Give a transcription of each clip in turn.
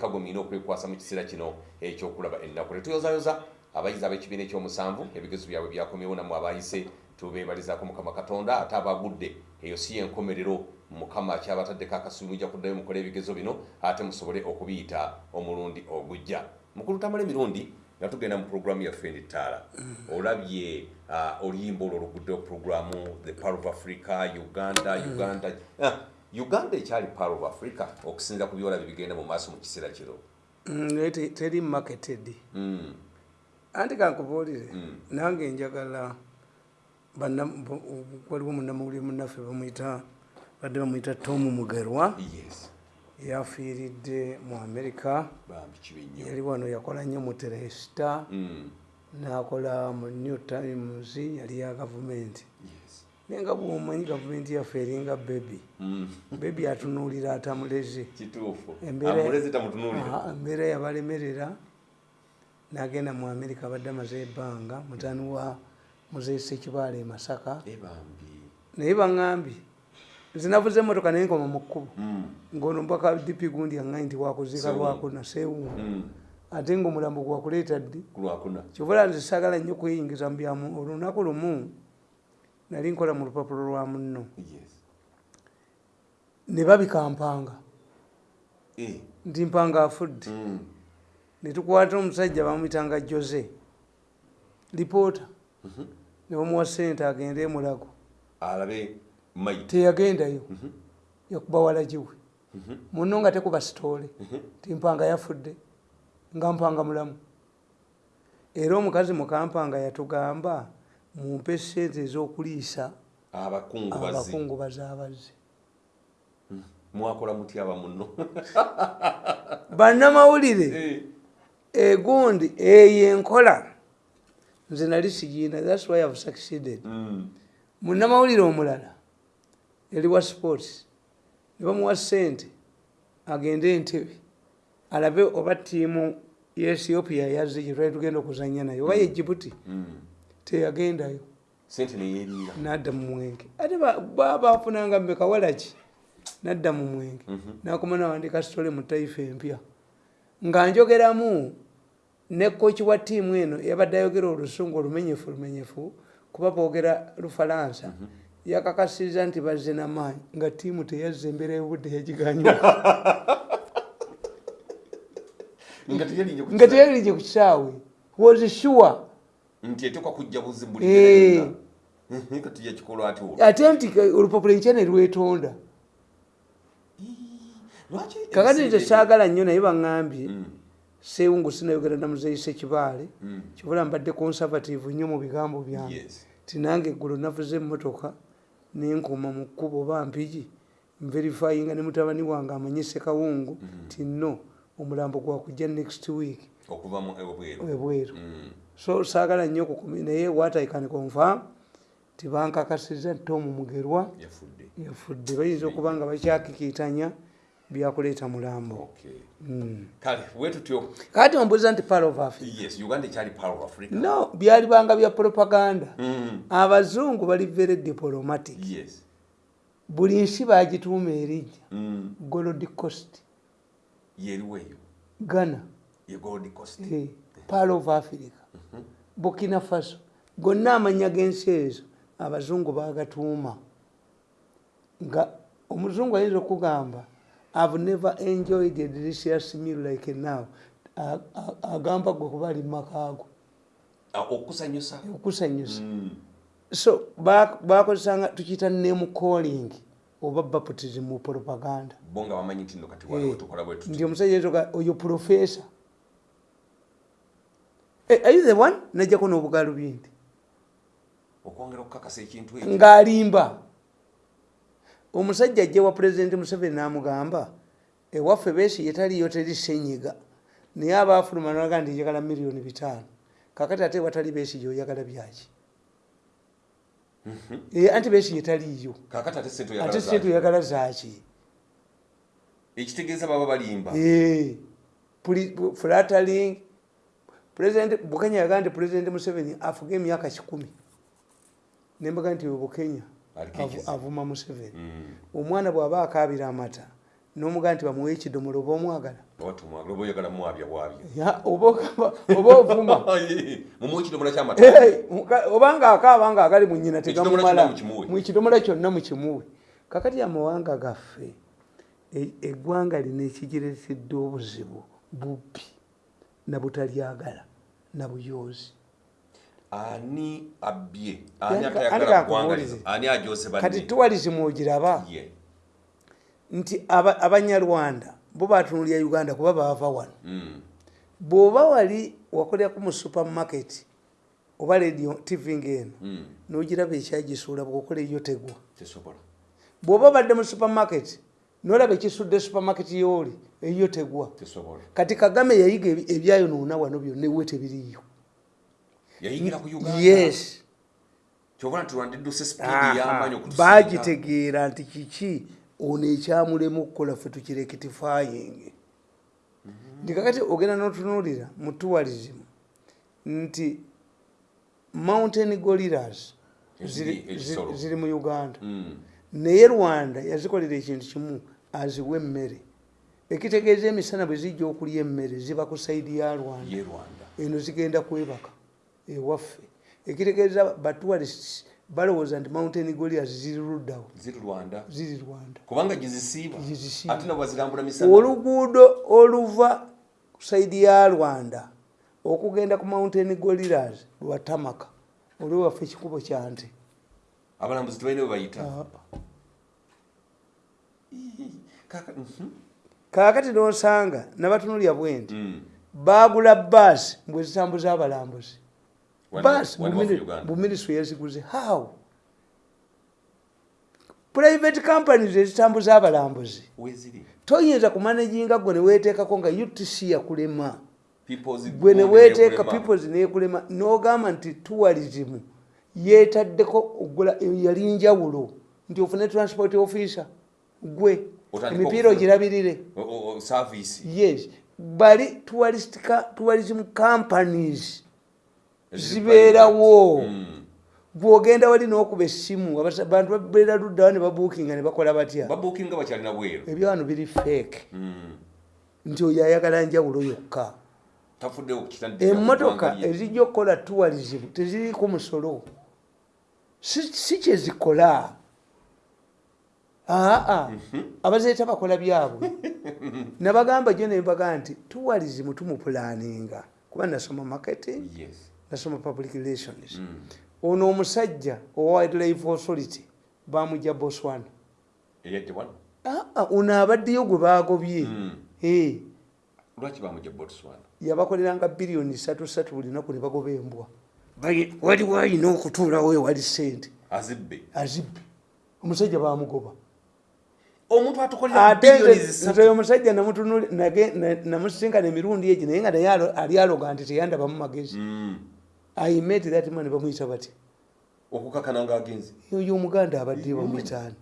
kagomina okwekwasa mu kiseera kino ekyokulaba ennaku. Tetuyozayoza abayizi ab'ekibiina ekyomusanvu ebigezo byabwe byakomyewo namu abayise tubeebalizaako mukama katonda ate abagudde. Eyo si yenkomerero mukama akyabataddeko akasubi mujja kuddayo mukole ebigezo bino ate musobole okubiyita omulundi ogujja. Mukulu tamala emirundi nga tugenda mu puroguramu yaffe endittaala olabye uh, oluyimba olwo oluguddeyo puroguramu the power of africa uganda uganda uh, uganda ekyali power of africa okusinzira ku byolabye bigenda mu maaso mu kiseera kiro naye te- teri marketed. Mm, anti kankubuulire Mm. nange njagala waliwo munnamawulire munnaffe bamuyita badde bamuyita tom mugerwa. Yes. Yafiiridde mu nnyo. Yali wano yakola nnyo mu teresita Mm, nakola mu new times yali ya gavumenti. Naye nga bwomanyi gavumenti yaffe eringa bebi Mm, bebi atunuulira atamuleze. Embeera- yabalemerera. Nagenda mu amerika abadde amaze ebbanga mutani wa muzeyi sekibaala e masaka naye baŋambye zinavuze emotoka naye nkoma mu kkubo. Mm, ngaono mpaka dipi gundi aŋŋayi nti wakuziika lwakuna seewungu mm, ate ngaomulambo gwakuleeta ddi ku lwakuna. kyovula nze saagala nnyo kweyingiza mu byamu olunaku lumu nali nkola mu lupapulo lwa munno. Ne babikampanga. Eh, nti mpanga afudde. Mm, ne tukwata omusajja bamuyitanga jose lipoota mhm. ne bamuwa sente agende emulago teyagendayo. Mhm, yakuba walagiwe mhm, muno nga tekuba sitoole. Mhm. ti mpanga yafudde nga mpanga mulamu. Era omukazi mukampanga yatugamba mumpe sente ez'okuliisa abakungubazi abazze mwakola mutya bamuno bannamawulire egundi eyo enkola nze nali sigiina thats why have succeeded. Munnamawulire omulala yali wa sports ne bamuwa sente agende entebe alabe oba tiimu ye ethiopia yazze gye twali tugenda okuzanya naye. Oba ye jibuti teyagendayo. Sente neyeriira nadda mu mwenge. Ate ba- ba- bafunanga mmekawalaki nadda mu mwenge. Nakoma nawandika sitole mu taifa empya. Nga njogeramu ne koki wa tiimu eno yabadde ayogera olusungu olumenyefu lumenyefu kuba boogera lufalansa. Yakakasiriza nti bazze namaanyi nga tiimu teyazza embeera y'obudde yagiganyuka nga teyalinye ku kisaawe. Was sure nti etekwa kujja buzi buli Eh. mbere kati yakikolwa ati olwo? Ate nti olupapula enkya ne lwetonda. Lwaki kakati nze ebiseera saagala nnyo naye baŋŋambye ebyo- Mm, seewungu sinayogera namuzeyise kibaale mm, kibula mbadde conservative nnyo mu bigambo byange. Yes. ti nange eggulo navuze emmotoka nenkoma mu kkubo bampigi nverifyinga ne mutabani wange amanyise kawungu ti no omulambo gwakujja next week. Okuva mu ebweru. Ebweru. Mm, so saagala nnyo okukumi naye what i can confirm tibankakasiza nti omu mugerwa yafudde. bayinza okuba nga bakyakikiitanya byakuleeta mulambo. Okay. Mm. kati ombuuza nti no byalibanga bya propaganda. Mm, abazungu bali very diplomatic. Yes. Buli nsi bagituuma erinnya Mm, gold eyo? Ghana. Part of africa burkina faso gonna amanya g'ensi ezo abazungu bagatuuma nga omuzungu ayinza okugamba have never enjoyed a delicious meal like now. Agamba gwe kuba ali mumakaago Ah, okusanyusa okusanyusa Mm, so ba- bakozesanga tukiyita name calling oba baptism mu propaganda nti Eh, nti omusajja oyo profesa are you the one? Najjako n'obugaalo bindi. Okwongera okukakasa ekintu ekyo. Ng'alimba. Omusajja ajja wa pulezidenti museveni n'amugamba ewaffe beesi yetaliyo teri senyiga naye abaafuluma naga ndi njagala miliyoni bitaano. Kakati ate watali beesi gyoyagala byaki? Eh, anti beesi yetaliyo ate sente oyagala zaaki. ekitegeeza baba balimba. Eh, flattering bukenya yagaa nti pulezidenti museveni afuga emyaka kikumi. Nembaga nti bukenya avuma museveni. Mm, omwana bw'aba akaabira amata nomugaa nti bamuwe ekidomolo oba omwagala oba ovuma. Obanga akaaba nga agali mu nyina tegamumala mukidomola kyonna mukimuwe. Kakati amawanga gaffe e- eggwanga lino ekigiresedde obuzibu bubbi nabutalyagala nabuyoozi. Ani abbye? Ani kati tuwalizimu ogiraba nti aba- abanyarwanda bo batunulya uganda kuba baava wano. Mm. bw'oba wali wakoleraku mu supermarket oba radio tv ngaeno Mm. n'ogiraba ekyagisuula bw'okola eyo tegwa. Bw'oba obadde mu supermarket n'olaba ekisudde supermarket yooli eyo tegwa. Kati kagame yayiga ebyayonoona wano byonna ewe yes. Okutusinga. Bagitegeera nti kiki? Ono ekyamulemu okukola ffe tukirekitifayingi nti kakati ogenda n'otunuulira mu tourism nti mountain ekisolo. ziri mu uganda. Mm. naye rwanda yazikolera ekintu kimu aziwa emmere ekitegeeza emisana bwe zijja okulya emmere ziba ku saidi ya rwanda. Eno zigenda kwebaka ewaffe. Ekitegeeza batourists balowooza nti mountain golias ziri luddawo. Ziri rwanda. Oluguudo oluva ku saidi ya rwanda okugenda ku mountain golilas lwatamaka olwo waffe ekikubo kyante abalambuzi tebalina bwe bayita. Kaka- kaakati nosanga nabatunulya bwenti Mm. bagula baasi mbwe zitambuza abalambuzi. Baasi buminisitule yaziguze how? Private companies ezitambuza abalambuzi. Toyinza kumanaginga gwe neweteekako nga utc yakulema gwe neweteeka peoples nekulema nogamba nti tourism yetaddeko ogula yali njawulo. Nti ofune transport officer gwe emipiira ogirabirire. Yes. Bali tourism companies. Zibeerawo private. Mm. bwogenda wali nokuba essimu abasa- bantu babeera luddawo ne babuukinga ne bakola batya? Bweru. Ebyawano biri fake. Mm. nti oyo ayagala njawulo yokka. Emmotoka ezijja okukola tourism teziriko musolo. Si kyezikola aa abazeeta bakola byabwe. Nabagamba jo nembaga nti tourism tumupulaninga kuba nasoma marketing nasoma public relations. Mm. ono omusajja owa wildlife authority bamujja boswana ono abaddeyo gwe bagobye Mm. Yabakoleranga biliyoni satu satu buli naku ne bagoba embwa. Waliwo ayina okutuulawo ewali sente azibbe. Omusajja bamugoba omuntu atukolera ate biliyoni nze zisatu nze omusajja namusisinkana emirundi egi naye nga naye ali aloga nti teyandabamu magezi. Mm. i met that man bamuyita batya okukakana ng'agenzi oyo omuganda abadde bamuyitaani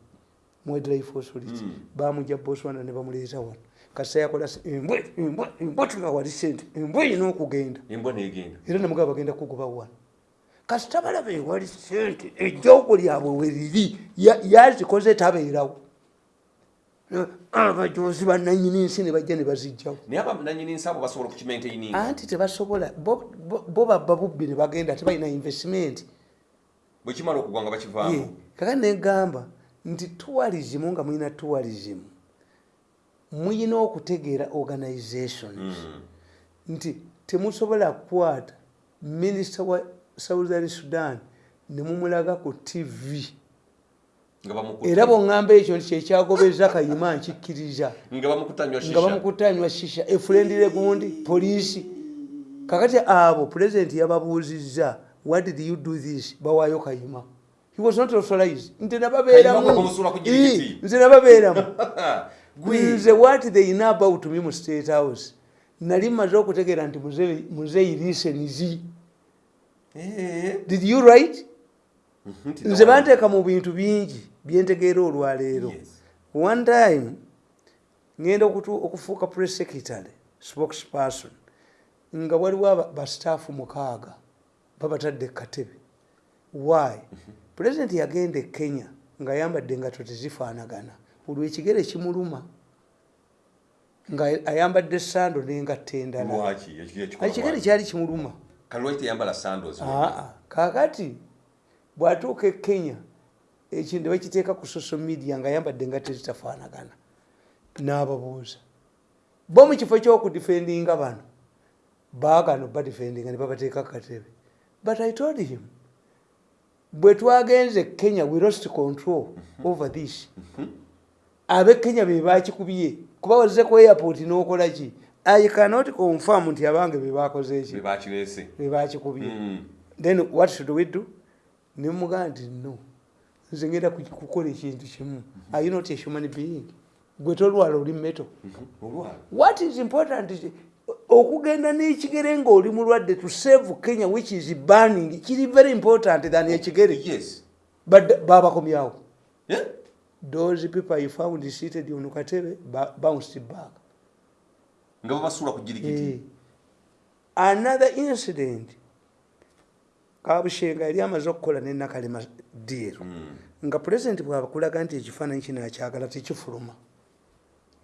mwedlife authority Mm. bamujja boswana ne bamuleeta wano. Kasita yakola embwa embwa embwa tugawali sente embwa erina okugenda. Era nemugaba bagenda kugoba wano kasita balaba ewali sente ejjoogo lyabwe weriri ya- yazikoze tabeerawo abajozi bananyini nsi ne bajja ne bazijjawo naye abananyini nsi abo basobola okukimaintaininga anti tebasobola bo- babba bubbi ne bagenda tebalina investment. Bwe kimala okugwa nga bakivaamu? Kakati negamba nti tourism nga mulina tourism muyina okutegeera organizations. Mm. nti temusobola kukwata minisita wa southern sudan ne mumulaga ku tv era bwoŋŋamba ekyo nti kyekyagobeza kayima nkikkiriza. nga bamukutanywa shisha efulendire gundi poliisi. Kakati abo pulezidenti yababuuzizza what did you do this? bawaayo kayima. He was not authorized. Nti Kayima nababeeramu nze nababeeramu. Nze what they know about me mu state house? Nali mmaze okutegeera nti muzeeyi lisenizi Eh. did you nti nze nawa- banteeka mu bintu bingi byentegeera olwaleero. One time okutu- okufuuka press secretary spokesperson nga waliwo bastaafu mukaaga babatadde katebe why? President yagenda e kenya ng'ayambadde engato tezifaanagana. Olwo ekigere kimuluma nga ayambadde sando nengatta endala. Ekigere kyali kimuluma. Kakati bwatuuka e kenya ekintu bakiteeka ku social media nga ayambadde nga tezitafaanagana n'ababuuza. Bo mu kifo ky'okudifendinga bano baagano badifendinga ne babateeka katebe but i told him bwe twagenze kenya we lost control over this. Ab'e kenya be bakikubye kuba wazze ku airport n'okola ki? I cannot confirm nti abange be bakoze bebakireese be bakikubye Mm. then what should we do nemugaa nti no. Nze ngenda ku- kukola ekintu kimu. Are you not a human being? Gwe tolwala oli meto olwala. What is important is okugenda n'ekigere ngaoli mulwadde to save kenya which is burning kiri very important than ekigere. yes. But babakomyawo. Those people you found seated on katebe bounced back. Nga babasuula ku jirikiti Eh. another incident kabushenga yali amaze okukola nenakalema deal. Mm. nga pulezidenti bwabakulaga nti ekifaananyi kino akyagala tekifuluma.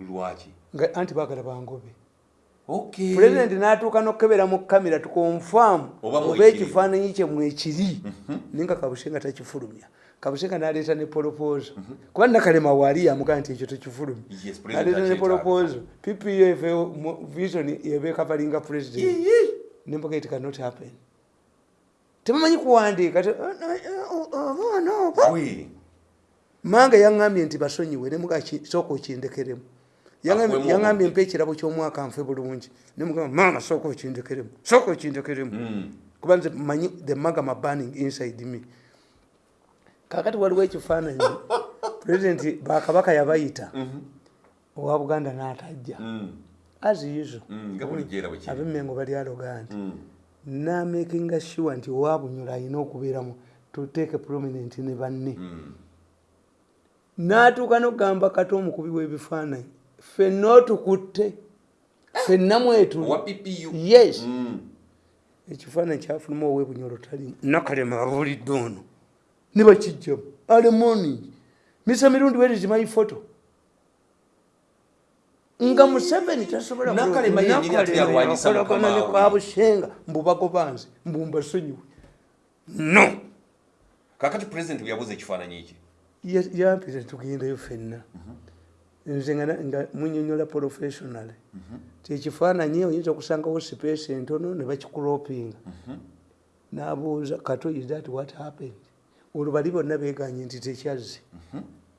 Lwaki? Nga anti baagala bangobe. Pulezidenti n'atuuka n'okukebera mu kamera tukonfaamu Oba ekifaananyi kye mwekiri naye nga kabushenga takifulumya kabushenga n'aleeta ne polopozo kuba nakalema waali yamugaa nti ekyo president n'aleeta ne polopozo ppf vision ebeekavalinga pulezidenti nemboga it cannot happen tebamanyi kuwandiika abaana oba mange yaŋŋambye nti basonyiwe nemuga sooka okindekeremu yaŋŋambye mpa ekirabo ky'omwaka nfe bulungi. Nemugamba maama sooka okindekeremu sooka okindekeremu Mm. kuba nze manyi the magama burning inside me. Kakati waliwo ekifaananyi pulezidenti bakabaka yabayita owa buganda n'atajja. Mm. as usual. Mm. nga bulijjo era bwe kiri. Ab'emmengo bali aloga nti Mm. Namakinga sure nti owabunyula alina okubeeramu tuteeke prominent ne banne. Mm. n'atuuka n'okugamba kati omukubi w'ebifaananyi ffenna otukutte ffenna mwetu owa ppu yes. Mm. ekifaananyi kyafuluma ow'ebunyolo talimu nakalema abulidde ono. Ne bakijjamu alemoni misa mirundi werizi my photo nga museveni tasobola Nakalema yennyini ate yalwanyisa yakolagana mukama ne we. kabushenga mbubagobanze mbumbasonyiwe no! Kakati pulezidenti bwe yabuza ekifaananyi ki Ya- yampita tugendayo ffenna. Nze nga munyonyola professionally kyekifaananyi oyinza okusangawo space entono ne bakikuropinga nabuuza kato is that what happened? Olwo bali bonna beganye nti tekyazze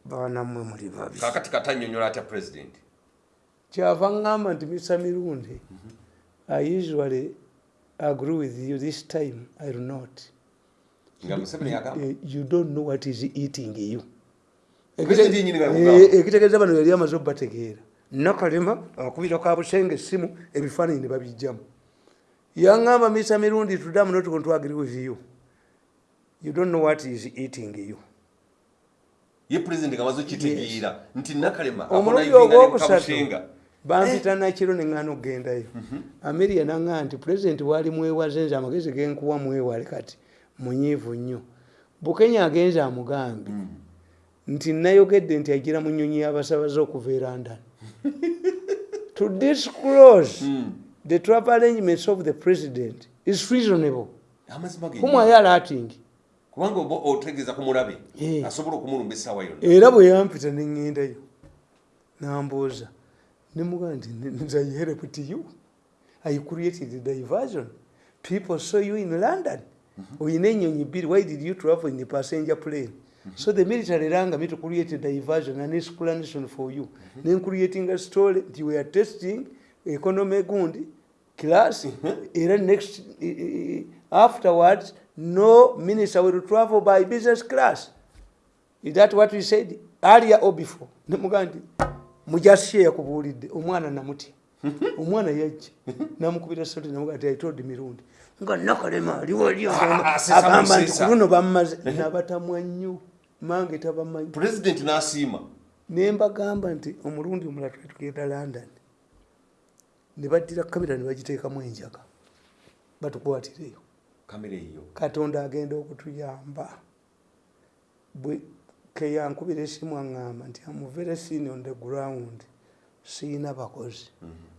baanammwe muli babi kakati katanyonyola atya pulezidenti kyava ŋŋamba nti misa mirundi i usually agree with you this time i will not. Eh, you don't know what is eating you. Eh, ekitegeeza bano yali amaze obategeera nakalema akubira ka busenga essimu ebifaananyi ne babijjamu. Yaŋŋamba misa mirundi tudamu notukontwagiri with you. You don't know what is eating you. Ye pulezidenti nga amaze okitegeera nti nakalema omulundi ogwokusatu bampita nakiro neŋŋana okugendayo ameria naŋŋaa nti pulezidenti waali mwewaze nze amagezi genkuwa mwewale kati munyiivu nnyo. Bukenya agenze amugambye nti nayogedde nti agira mu nyonyi y'abasabaze okuva e london. To disclose the travel arrangements of the president is reasonable. Are you alerting. Kubanga oba otegeeza ku mulabe asobola okumulumba essaawa yonna era bwe yampita neŋŋendayo nambuuza nemugaa nti nze I help to you. I created diversion people saw you in london. Oyina enyonyi bbiri why did you travel in the passenger plane? So the military ranga me to create a diversion an explanation for you. Then creating a story nti we are testing economy gundi class era next afterwards no minister will travel by business class. Is that what we said earlier or before? Nemugaa nti mujasiye yakubuulidde omwana namutya omwana yajja. Namukubira soti namugaa nti aitold mirundi nga nakalema aliwali Ah, sesa agamba nti ku luno bammaze nabatamwa nnyo mange tabamanyi pulezidenti n'asiima. Ne mbagamba nti omulundi omulala twali tugenda london ne baddira kamera ne bagiteekamu enjaga batukwatireyo. Kamera eyo. Katonda agenda okutuyamba. Bwe keyankubira esimu aŋŋamba nti am very seen on the ground siina bakozi.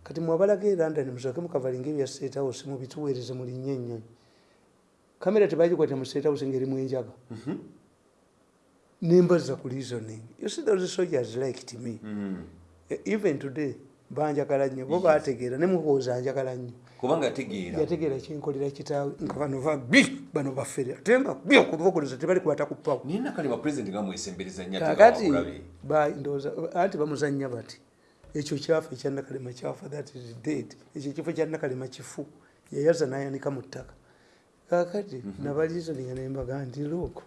Kati mwabalaga e london musooke mukavalinga ebya state house mubituweereze mulinye ennyonyi kamera tebagikwata mu state house ngaerimu enjaga. Nembaza ku reasoning. You see those soldiers liked me. Eh, even today banjagala nnyo bo bategeera ne muhooza anjagala nnyo. Kubanga yategeera yategeera kyenkolera kitaawe nga bano ba bi bano bafere ate nga bi okubakoleza tebali kwata ku pawo naye nakalema pulezidenti nga mwesembereza nnyo kakati ndowooza anti bamuzanya bati ekyo kyafa ekyanakalema kyafa that is dead ekyo ekifo kyanakalema kifu yayaza nayanika mu ttaka. Kakati nabalizoninga nembaga nti look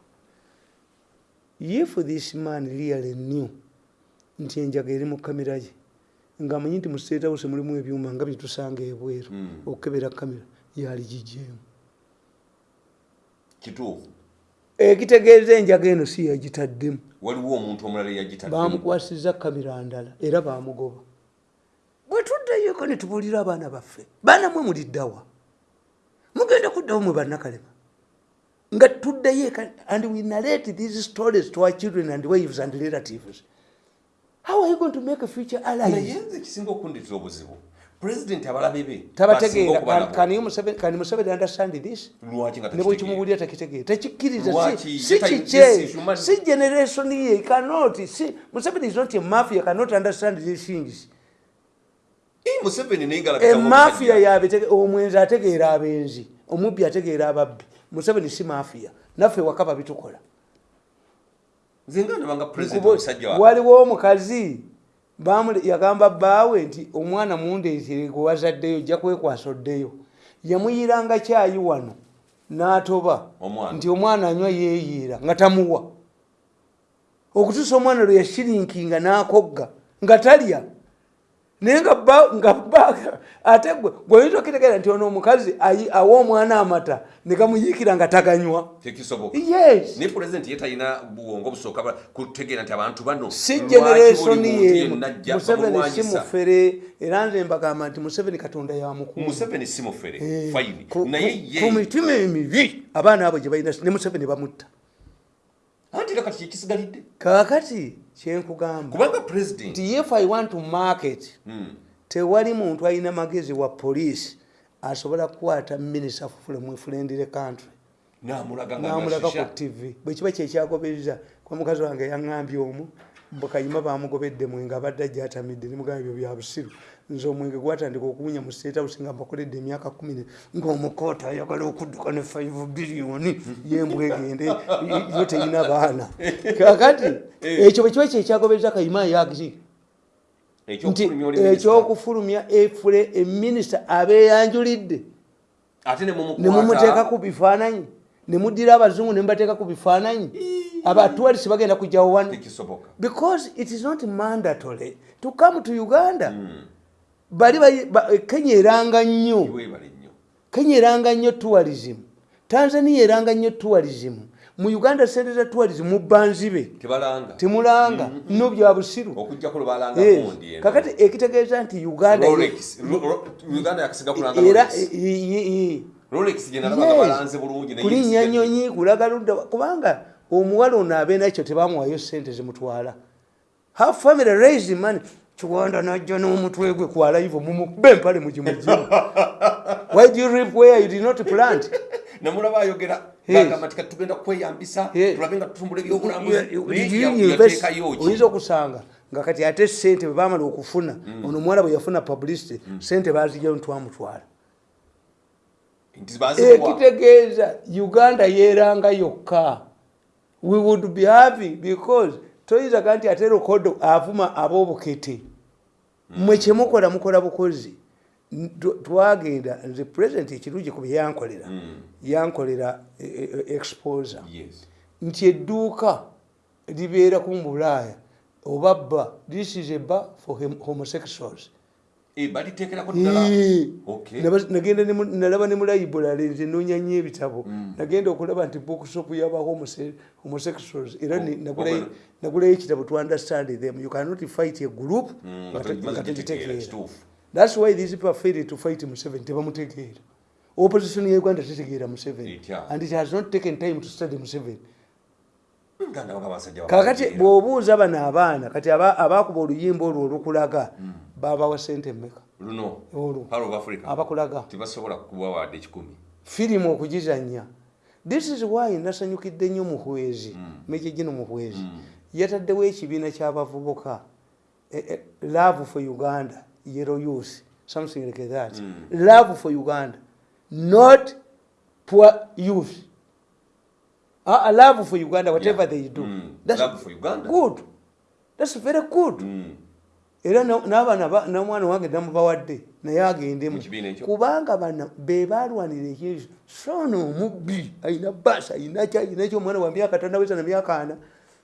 if this man really knew nti enjaga eri mu kamera ye nga amanyi nti mu state house mulimu ebyuma nga byetusanga ebweru Mm. okukebera kamera yali gijeemu kituufu? Ekitegeeza enjaga eno si yagitaddemu. Waliwo omuntu omulala eyagitadde bamukwasiza kamera ndala era bamugoba bwe tuddayoko ne tubuulira abaana baffe baana mwe muliddawa mugenda kuddawo mwe bannakalema. Nga tuddayo eka and we narrate these stories to our children and wives and relatives how are you going to make a future naye allies nze ekisinga okunditira obuzibu. Pulezidenti abalabe be tabategeera you Museveni- understand this? Ne bwekimubulira takitegeera tekikkiriza si- kikye. si generation ye cannot si museveni is not a mafia cannot understand these things. Naye emafia yabe omwenzi ategeera abenzi omubbi ategeera ababbi. Museveni si mafia. Naffe waka babitukola nze nga ndabanga pulezidenti Nkubo- omusajja wa waliwo omukazi yagamba bbaawe nti omwana mundeetere gwe wazaddeyo ojja kwekwasa oddeyo yamuyiranga kyayi wano n'atoba nti omwana anywa yeeyiira nga tamuwa. Okutuusa omwana lwe yashirinkinga n'akogga nga talya naye nga bba- nga bba- ate gwe gweoyinza okitegeera nti ono omukazi awa omwana amata ne gamuyiikira nga taganywa. Tekisoboka yes. Naye pulezidenti ye talina buwongo busooka kutegeera nti abantu bano si lwaki generation buli muntu ye museveni si mufere. Era nze mbagamba nti museveni katonda mufere. Eh, mitima emibi abaana abo gye balina ne museveni bamutta. Anti era kati kyekisigalidde kaakati kyenkugamba kubanga pulezidenti nti if i want to market tewali muntu alina magezi wa poliisi asobola kukwata minisita fulemwefulendire country. Namulaga ku tv bwekiba kyekyagobeza kwa mukazi wange yaŋambye omu mbukayima bamugobedde mwenga abadde ajatamidde nemugamba ebyo bya busiru. Nze omwenge gwatandika okuwunya mu state house nga mbakoledde emyaka kumi ne- ng'omukoota ayagala okudduka ne 5 biliyoni yembwa egende yo terina baana. Kakati ekyo bwekiba kyekyagobeza kayima yagi nti Ekyokufulumya efule eminisita abeeyanjulidde. Nemumuteeka ku bifaananyi nemudira abazungu nemubateeka ku bifaananyi. Abatwalisi bagenda kujjawo wano. Because it is not mandatory to come to uganda. Bali bayi- ba- kenya eranga nnyo. Kenya eranga nnyo tourism. Tanzania eranga nnyo tourism. Mu uganda sente za tourism mu banzibe. Tebalanga. Temulanga. Nno bya busiru. Eno. kakati ekitegeeza nti uganda era Rolex. i- i- i- rolex gye nalabaga Yes. balanze bulungi kulinnya nyonyi kulaga ludda kubanga omuwala ono abeera ekyo tebamuwayo sente zimutwala. Ha family raise money. Kiwanda najja n'omutwe gwe kwalaivo mumukube empale mugimugimu why do you reap where you did not plant? Namulaba ayogera kati tugenda kweyambisa tulabe nga tutumbula Did you ebyobulambuzi invest? yateekayo ki? Oyinza okusanga nga kati ate sente bwe bamala okufuna ono omuwala bwe yafuna publicity sente bazijjayo ntwamutwala ekitegeeza uganda yeranga yokka. We would be happy because toyinza ga nti ate lokodo avuma ab'obukete. Mwe kyemukola mukola bukozi. Twagenda nze president ekirungi ku bye yankolera. Yankolera eh, eh, exposer. Yes. nti edduuka libeera ku mbulaaya oba bba this is a bar for hom- homosexuals. Eh, baliteekerako ddala. Naba- nagenda nalaba ne mu library nze noonya nnyo ebitabo nagenda okulaba nti bookshop yaba homose- homosexuals. Era Oh, nagulayo- ekitabo to understand them. You cannot fight a group. Mm, nga nga te- togimaze nga gitegeera, tegitegeera kituufu. thats why these people failing to fight museveni tebamutegeera opposition ya uganda tetegeera museveni and it has not taken time to study museveni kakati bw'obuuza bano abaana kati aba- abakuba oluyimba olwo olukulaga babawa sente mmeka? Abakulaga. Firimu okugizanya this is why nasanyukidde nnyo muhwezi meje gino muhwezi yataddewo ekibiina ky'abavubuka. Eh, eh, love for uganda yellow youth something like that. Love for uganda not poor youth uh, love for uganda whatever Yeah. they do. Mm. That's Love for Uganda. good. That's very good. Mm. era na- n'abaana ba- n'omwana wange namubawadde naye agendemu. Kubanga bana be balwanira ekyezo soona omubbi ayina basi ayina ki ayina ki omwana wa myaka tanaweza na myaka ana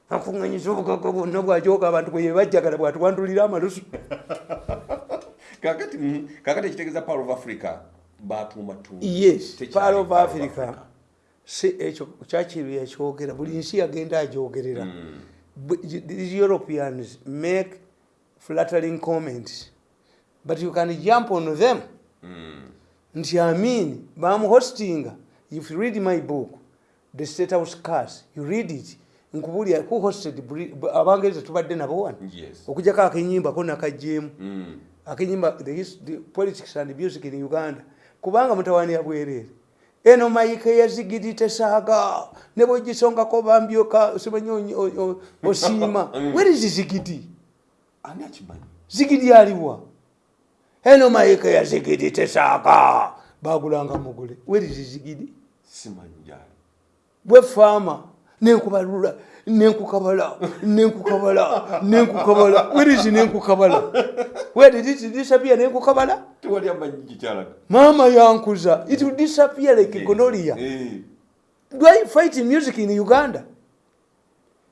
akuŋŋanyiza obugaga bwonna bwajoka abantu bwe yebajjagala bwatuwandulira amalusu. Kakati mm, ekitegeeza Pearl of africa batuuma tu yes part of africa si ekyo kyakiri yakyogera buli nsi yagenda agyogerera. Bu- these europeans make flattering comments but you can jump on them. Mm. nti amin bamuhostinga if you read my book the state house cars you read it nkubulya who hosted abangereza tubadde nabo wano? Yes. okujjako akenyimba ko nakajjeemu Mm. akenyimba the politics and music in uganda. Kubanga mutawani yabwerere eno mayike yazigirite saaga. Ne bwegisongako bambyoka simanyi osiima. Where is zigidi? Ani akimanyi? Zigidi aliwa? Eno mayike yazigirite saaga. Bagulanga mugule. Is zigidi? Simanyi bwe faama nenkubalula nenkukabala nenkukabala nenkukabala werizi nenkukabala where did it disappear nenkukabala mama yankuza. It will disappear like gonorrhea. Eh. do i fight music in uganda?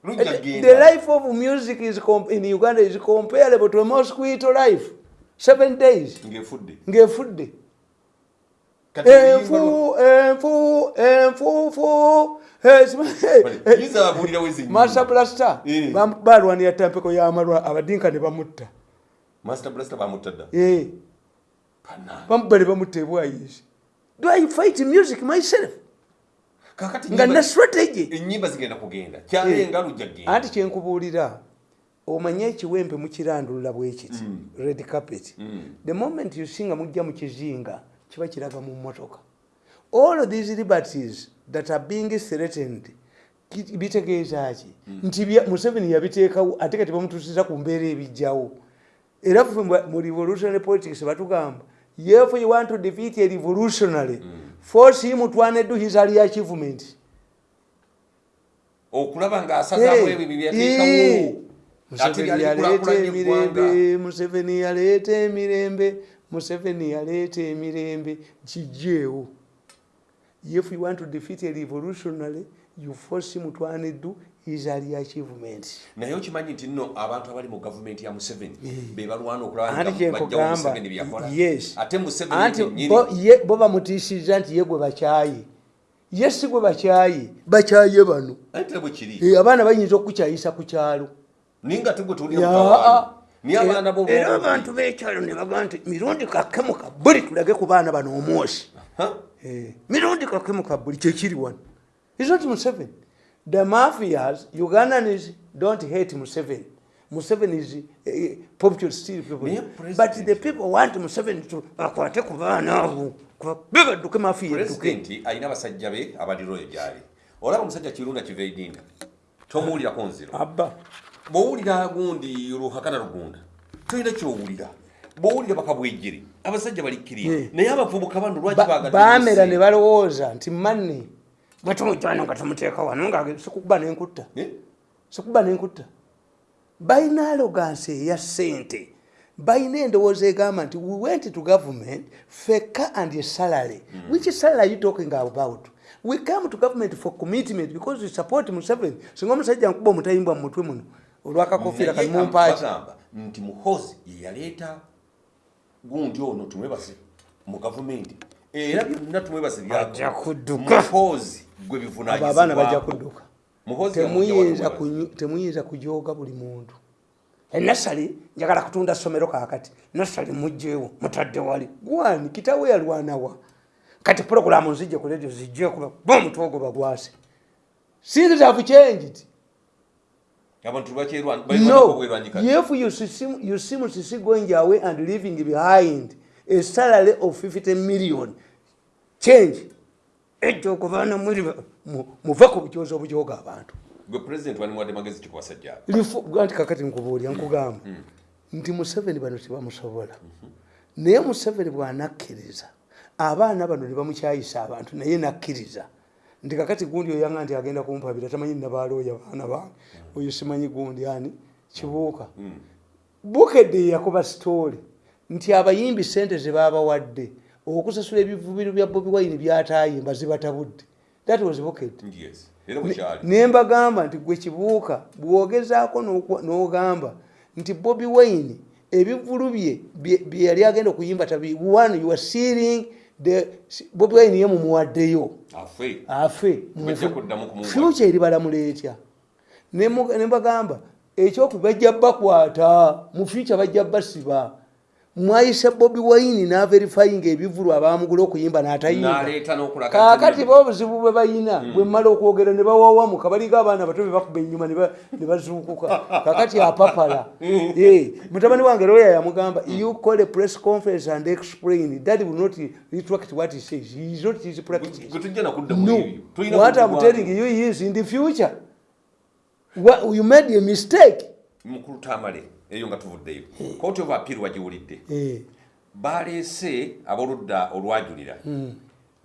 The life of music is in uganda is comparable to a mosquito life. Seven days. Ng'efudde enfu enfu enfufu nnyimba. master blaster Eh. balwanira tampeko y'amalwa abadinka ne bamutta. Master blaster bamutta dda? Eh, do i fight music myself? Nga na strategy ennyimba zigenda kugenda. Kyalenga lujja genda. Anti kyenkubuulira omanye ekiwempe mukirandulula bwekiti red carpet. Mm. the moment you singa mujja mu kizinga kiba kiraga mu mmotoka. All of these liberties that are being threatened bitegeeza ki? Nti museveni yabiteekawo ate kati bamutuusiza ku mbeera ebijjawo. Era ffe mu- revolutionary politics batugamba if you want to defeat a revolutionary force him to undo his early achievement. Okulaba ng'asazaamu ebyo bye yateekawo. ate museveni yaleeta emirembe museveni yaleeta emirembe museveni yaleeta emirembe kijeewo if you want to defeat a revolutionary you force him to undo his early achievement. Naye okimanyi nti nno abantu abali mu gavumenti ya museveni be balwana okulaba anti nga kyenkugamba bajjawo museveni byeyakola yes. Ate museveni anti yennyini bo- ye- bo bamutiisizza nti ye gwe bakyaye ye si gwe bakyaye bakyaye bano. Eh, abaana bayinza okukyayisa ku kyalo. Naye nga tegwe abaana era- abantu b'ekyalo ne bagamba nti mirundi kakemu ka buli tulage ku baana bano omwosi. Eh, mirundi kakemu ka buli kyekiri wano. Is not museveni. The mafias ugandans don't hate museveni. Museveni is uh, popular still people. But the people want museveni to akwate ku baana abo kuba badduke mafiya edduke alina abasajja be abaliro eyo gyali olaba omusajja kirunda kiva edinda tomuwulirako nziro. Bwowulira gundi luhakana lugunda tolina kyowulira bwowulira bakabwejjere abasajja balikkirira Yeah. naye abavubuka bano lwaki Ba- baagala baamera ennyo ne balowooza nti manne bwetumujjano nga tumuteeka wano nga sikuba nenkutta. Eh? sikuba nenkutta. Balina alogansi eya ssente. Balina endowooza egamba nti we went to government feka and a salary. Which salary are you talking about? We come to government for commitment because we support museveni. Singa omusajja nkuba omutayimbwa mu mutwe muno olwakakofiira Naye kalimumpaaki nti muhozi ye yaleeta gundi ono tumwebase mu gavumenti. Era byonna tumwebase Ajja kudduka. muhozi gwe abo abaana bajja kudduka. Temuyinza kujooga buli muntu. Enasale njagala kutunda somero kakati nasale mugjeewo mutadde wali. Gwani kitawe yalwanawa? Kati puroguramu nzijje ku redio zijjekuba ba omutwe ogwo bagwase things have changed abantu no if you seem, you seem to see going away and leaving behind a salary of 50 million change ekyo okuvaana muri muve ku bukyozi obujooga abantu anti kakati nkubuulya nkugamba nti museveni bano tebamusobola naye museveni bw'anakkiriza abaana bano ne bamukyayisa abantu naye nakkiriza nti kakati gundi oyanga nti agenda kumpabira tamanyi nabalooya baana bange. Oyo simanyi gundi ani? Kibuuka. Bukedde yakuba sitoole nti abayimbi sente zebabawadde okusasula ebivubiru bya bobi wine byatayimba zibatabudde. That was bukedde. Bwekyali nembagamba nti gwe kibuuka bwogezaako n'ogamba nti bobi wine ebivulu bye bye yali agenda okuyimba tabi one you are sealing bobi wine ye mumuwaddeyo. Afe. Fyuca eribalamula etya Nemu- nembagamba ekyoku bajja bakwata mu fyuca bajja basiba mwayise bobi wine naverifying ebivulu abamugula okuyimba n'atayimba. Naleeta n'okulaga kakati bo obuzibu bwe balina bwe mmala okwogera ne bawawamuka baliga abaana bato be bakuba enyuma ne ba- bazuukuka. Kakati apapala. Eh, mutabani wange lawyer yamugamba you call a press conference and explain. That will not retract what he says. He is not his practice no. what i'm telling you is in the future. You made a mistake. Mukulu tamale eyo nga tuvuddeyo. Court of appeal wagiwulidde Eh, baleese aboludda olwajulira Hmm.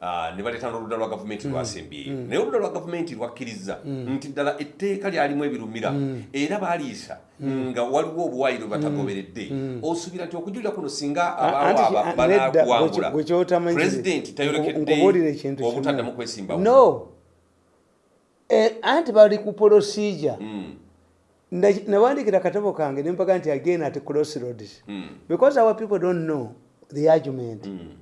Ah, ne baleeta n'oludda lwa gavumenti lwasembyeyo naye oludda lwa gavumenti lwakkiriza Hmm. nti ddala etteeka lyalimu ebirumira. Era baaliisa Hmm. nga waliwo obuwaayiro batagoberedde. Osuubira nti okujulira kuno singa Anti- abaawo aba a- nedda, banakuwangula gwe kyotamanyire. pulezidenti Nkubuulire tayolekedde obutaddamu kwesimbawo. No. Eh, anti bali ku Nda- nawandikira katabo kange nempaga nti again at crossroads mm, because our people don't know the argument. Mm.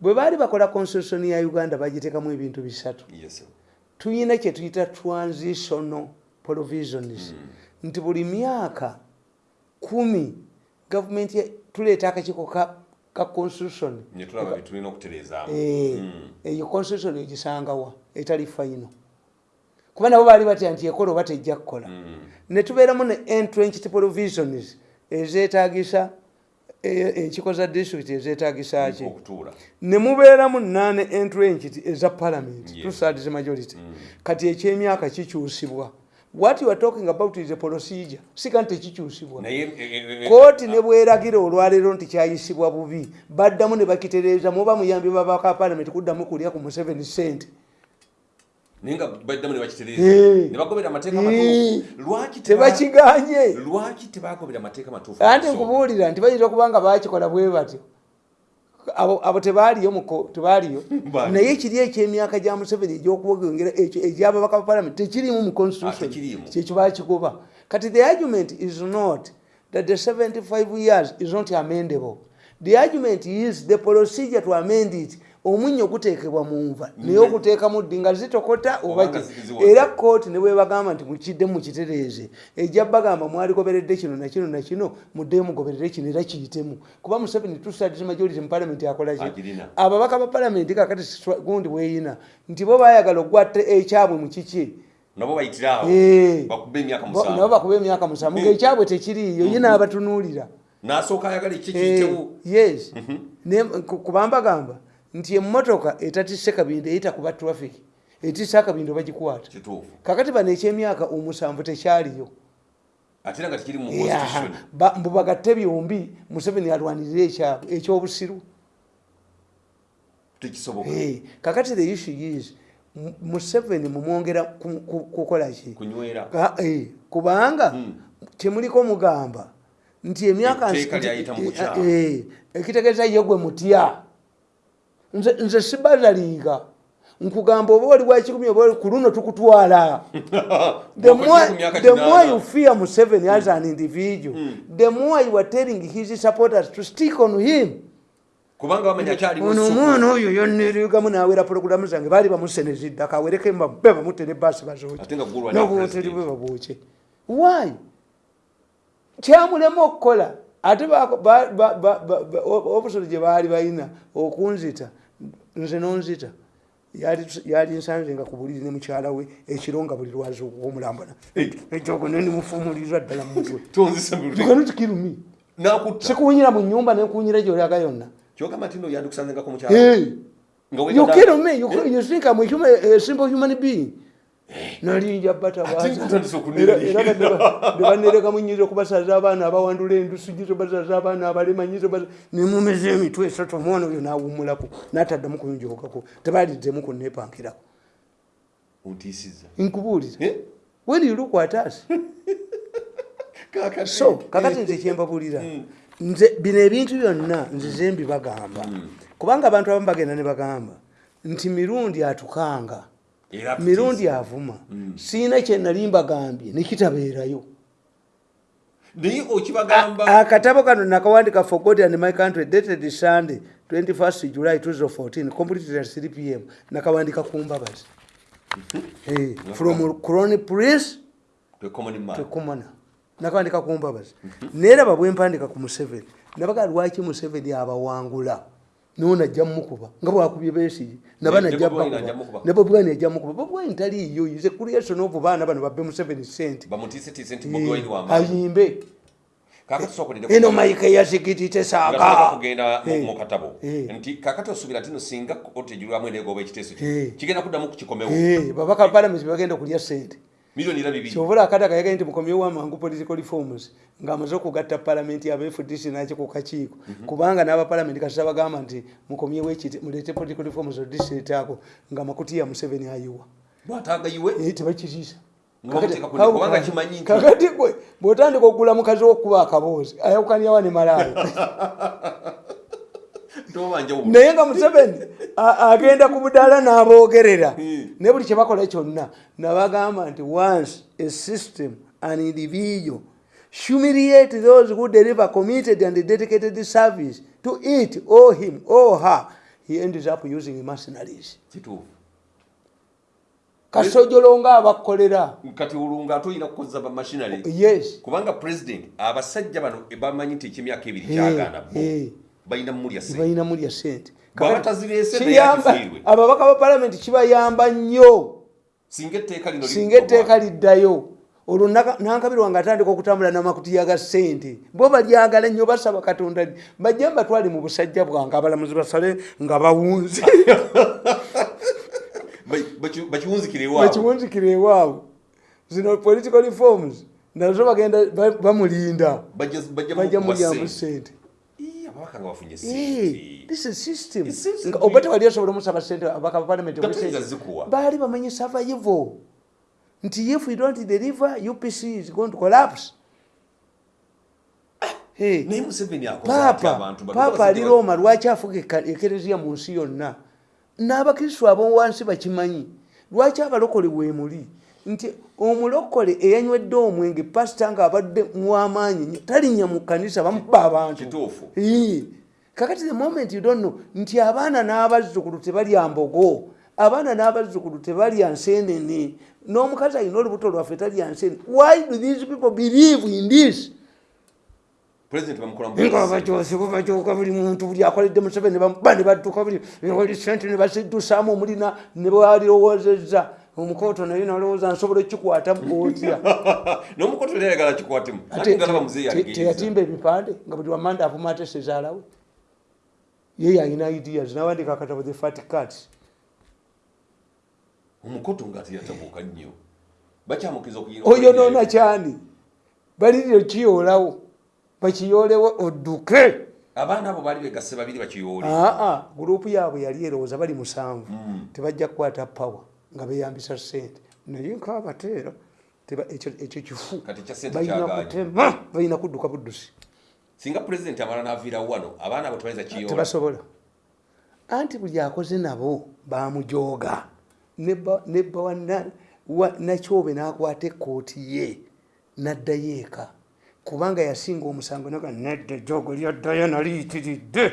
bwe baali bakola constitution ya uganda bagiteekamu ebintu bisatu. Yes. tuyina kye tuyita transitional provisions nti buli myaka kumi gavumenti tuleeta akakiiko ka, ka constitution Eh, Mm. eyo constitution egisangawa etali faino kuba nabo baali batya nti ekola oba tejja kukola. Mm. ne tubeeramu ne entrenched provisions ezeetagisa e- enkiko za district ezeetagisa ki? ne mubeeramu nane entrenched eza parliament Yes. two thirds majority. Kati ekyemyaka kikyusibwa. What you are talking about is a procedure. Sika nti tekikyusibwa eh, eh, eh, kooti ne bweragira olwaleero nti kyayisibwa bubi. Baddamu ne bakitereeza muba muyambi babaka parliament kuddamu kulya ku museveni sente naye nga baddamu ne bakitereeza ne bagobera amateeka matuufu. Lwaki teba- tebakiganye lwaki tebagobera amateeka matuufu? Anti nkubuulira nti bayinza okuba nga bakikola bwe batyo abo tebaaliyo muko tebaaliyo. Baali. naye kiri ekyemyaka gya museveni egyokwogera ekyo egyababaka ba parliament tekirimu mu Ah, constitution tekiriimu. kyekyo bakigoba kati the argument is not that the 75 years is not amendable. The argument is the procedure to amend it omunnyo guteekebwa mu nva. Naye okuteekamu ddi nga zitokota oba Obanga ki- zi- ziwoze. era kooti ne bwebagamba nti mukidde mukitereeze ejja bagamba mwaligoberedde kino nakino nakino muddeyo mugoberere kino era kiyitemu. Kuba museveni tusadis majority mu palamenti akolaki ababaka ba palamenti kakati gundi weyina nti bo bayagala okugwatta ekyabwe mu kiki? Nabo Eh. bakuba emyaka musanvu. ngaekyabwe tekiriiyo ye naabatunuulira n'asooka ayagala Eh, ekikiyitewo yes. Ku- kubambagamba nti emmotoka etatisse kabindi eyita kuba traffic etisse akabindo bagikwata kakati bano ekyemyaka omusanvu tekyaliyo. Ate nga tekiri mu constitution mbu bagatte byombi museveni alwanirire ekyabwe ekyobusiru. Tekisoboka. Kakati the issue is museveni mumwongera ku- ku- kukola ki? Kunywera. Kubanga kyemuliko mugamba. Nti emyaka eh, eh, ekitegeeza ye gwe mutya nze nze sibazaliiga nkugamba oba oli wakikumi oba ku luno tukutwala the more, the more you fear Museveni as an individual, the more you are telling his supporters to stick on him. kubanga bamenya akyalimu ono ssupu. omwana oyo yonnerigamu nawera porogulamu zange baali bamusenezidde akawereke be bamutte ne baasi bazooki Ate nga gulwanira n'obuwoteri president. bwe babwoke why kyamulema okukola ate obusolo gye baali balina okunzita nze nonzita. Yali- nsanze nga ku buliri ne mukyala we ekiro nga buli lwazi womulambana ekyogo nenimufumulirwa ddala mu mu nakutta. Sikuwunyira mu nyumba nenkuwunyira gyolaga yonna. Kyogamba nti no yandikusangengako mukyala. Hey. nga You wegenda- kidding me? You, you think I'm a, human, a simple human being? Nalinja nebanereka munyiza okubasaza abaana abawandula endusu nyiza basaza abaana abalema nyiza nemumeza emitwe esatu. Omwana oyo nawumulako nataddamu kuyunjokako tebalidzemu nepankirako ontiisiza nkubuulira. Eh? kakati so kakati nze kyembabuulira nze bino ebintu byonna nzize mbibagamba. Kubanga abantu abamu bagenda ne bagamba nti mirundi atukanga mirundi avuma. Siina kyenali mbagambye nekitabeerayo naye okibagamba akatabo kano nakawandika for god and my country dated sunday 21st july 2014 completed at 3 pm nakawandika ku mbabazi Eh, from crony prince tekumana nakawandika ku mbabazi neraba bwempandika ku museveni nabaga lwaki museveni abawangula nonajja mukuba nga bwakubye besigi naba Ne- najja ne Bobi Wine ajja mukuba. ne bobwani ajja mukuba bobwani taliiyo ize creation of baana bano babbe nti bobi wine wamaanyi ayimbe eno saaga kugenda mu- Eh. mu Eh. nti kakati osuubira tino singa otejulwamu eneegoba ekiteeso Eh. kigenda kuddamu kukikomewo Eh, babaka palamenti bagenda okulya sente miliyoni era bibiri. Kyovula akataka yagaye nti mukomyewo amangu political reforms ng'amaze okugatta palamenti yaba fdc naki ku kakiiko. Kubanga n'abapalamenti kasita bagamba nti mukomyewo ekiti muleete political reforms odistrict ako nga makuti ya museveni ayiwa. Lwatagayiwe Eh, tebakiriisa kakati gwe bw'otandika okugula mukazi w'okuba akaboozi ayawukanyawa ne tobanjawo naye nga museveni agenda ku budaala n'aboogerera. Hmm. ne buli kyebakola kyonna nabagamba nti once a system an individual humiliate those who deliver committed and dedicated service to it or him or her. He ends up using mercenaries. Kasojolo nga abakolera. Kati olunga ate olina kukozesa bamashinale yes. Kubanga president abasajja bano bamanyi nti ekyemyaka ebiri kyagaana bo. Balina mulya sente. Ababaka ba palamenti kibayamba nnyo. Singa etteeka liddayo. Olwo nankabirwa nga atandika okutambula n'amakuti ga ssente. Bo balyagala nnyo basaba katonda li bajja mbatwale mu busajja bwange abalamuzi basale nga bawunze. Bakiwunzikire ewaabwe. Zino political reforms nazo bagenda ba- bamulinda. Bajja mulyamu mulyamu sente. Ii, ababaka nga bafunye oba tewali asobola omusaba sente abaka bapalamenti Gatuyinza zikuwa. baali bamanyi survival. Nti if we don't deliver upc is going to collapse. Paapa ali roma lwaki afuga ekereziya mu nsi yonna? N'abakristu ab'owansi bakimanyi? Lwaki abalokole weemuli nti omulokole eyanywedde omwenge pasita ng'abadde muwamaanyi nnyo talinnya mu kanisa bamuba abantu. Kakati the moment you don't know nti abaana n'abazzukulu tebalya mbogo. Abaana n'abazzukulu tebalya nsenene n'omukazi alina olubuto lwaffe talya nsene why do these people believe in this? Nga bakyose babakyuka buli muntu buli akoledde museveni ba ne badduka buli oli sente ne basidusaamu omulina ne balirowoozezza omukooto naye nalowooza nsobola ekikwata otya n'omukoto era ayagala kikwatemu teyatimba ebipande nga buli wamanda avuma ate sezaalawe. Ye yalina ideas nawandika akatabo the fat cats omukoto nga teyatabuuka nnyo. Bakyamukiriza okuyi- oyonoona kyani? Balirire kiyoolawo bakiyoolewo odduke. Abaana abo baali begasse babiri bakiyoole aa gurupu yaabwe yali erowooza bali musanvu. Mm. tebajja kukwata pawa nga beyambisa sente naye nkaabateera ekyo kifu. Ssente balina kutema balina kudduka buddusi. Singa president amala n'aviirawo wano abaana abo tebayinza kiyoola. Tebasobola. Anti buli akoze nabo bamujooga nebba wa na- wa- nakyobe n'akwata ekkooti ye n'addayo eka kubanga yasinga omusango naga nedda ejogo lyaddayo naliyitiridde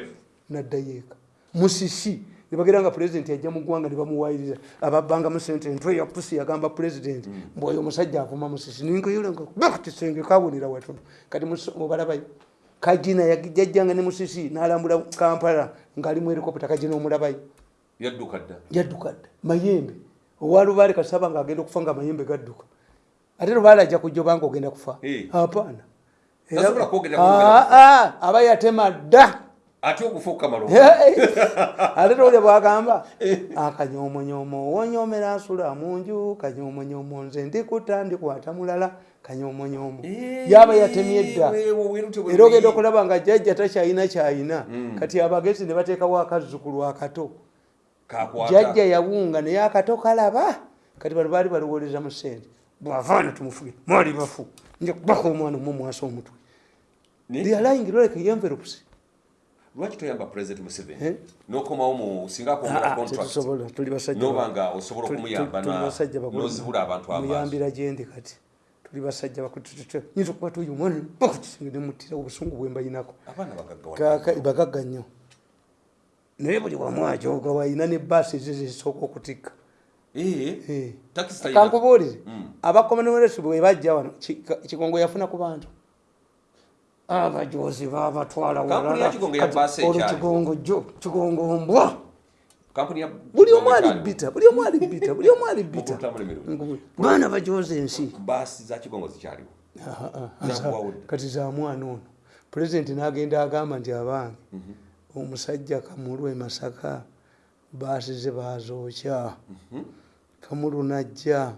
n'addayo eka musisi nebagira nga pulezidenti yajja mu ggwanga ne bamuwayiriza ababbanga sente entwe ya pusi yagamba pulezidenti mbwoyo omusajja avuma musisi ninkayolenga kisenge kabonera watono kati obalabayo kajina yajjanga ne musisi n'alambula kampala ng'ali mu helikopita kajina omulabayo. Yadduka dda? Mayembe. Owalubaale kasaba ngaagenda okufa nga mayembe gadduka. Ate lubaale ajja kujja obanga ogenda kufa? Apaana aba yatema dda ate okufa okukamala ate tolya bwagamba akanyoomonyomo wonyoomera nsula mu nju kanyoomonyomo nze ndikuta ndikwata mulala kanyoomonyomo yaba yatemye dda. era ogenda okulaba nga jjajja takyayina kyayina. Kati abagezi ne bateekawo akazzukulu akato. Jjajja yawunga naye akato kalaba. Kati bano baali baluwoleza mu sente bwavaana tumufuge mwali bafu. Nja kubaka omwana omumwasa omutwe. Lyalingire oleka envelops lwaki toyamba president museveni? Eh? nokomawo mu singa akwongera contract tetusobola tuli basajja noba ba- nga osobola okumuyamba nozibula abantu amaaso muyambira gyendi kati. Tuli basajja bakuyinza okuba tuyo omwana bakukisenge nemutira obusungu bwe mbayinako abaana bagagga nnyo. Naye buli wamwajoga wayina ne baasi ezo zisooka okutikka. Eh. kankubuulire Mm. abakomonweles bwe bajja wano Ki- kigongo yafuna ku bantu abajozi babatwala Kampuni ya Kigongo baasi mbwa. Buli omu alibbita buli omu alibbita buli omu Mukulutamule baana bajoza ensi baasi kati za mwana ono. Pulezidenti n'agenda agamba nti abange omusajja kamulu e masaka baasize bazookya. Kamulu najja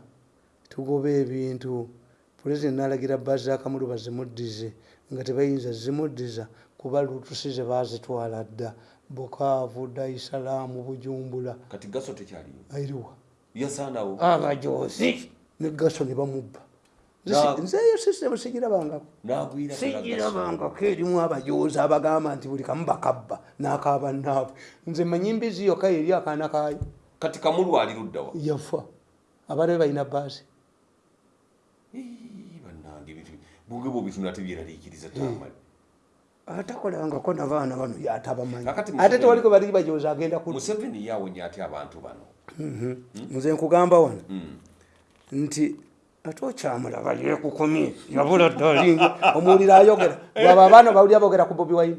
tugoba ebintu. Pulezidenti n'alagira baasi za kamulu bazimuddize nga tebayinza zimuddiza kuba lutusize baazitwala dda. Bukaavu daisalaamu bujumbula kati gaso tekyaliyo airiwa yasaanawo? Abajozi negaso ne bamubba. Nze si- Na- nzeeyo sisitemu sigirabangako. Sigirabangako. Erimu abajozi abagamba nti buli kamu bakabba n'akabannaabwe nze manyi mbizi yokka eri akaana kaayo. Kati kamulu ali luddawa yafa. Abaana be balina baasi bunge bwobitunda tebyeraliikiriza tamali. Atakolangako nabaana bano yatabamanyi ate Museveni- tewaliko bali bajozi agenda ku museveni yawonya ate abantu bano. Nze nkugamba wano. Mm. nti ate okyamulaba yekukumye yabula ddalinga omuwulira ayogera. Bwaba abaana bawulira bogera ku bobi wine.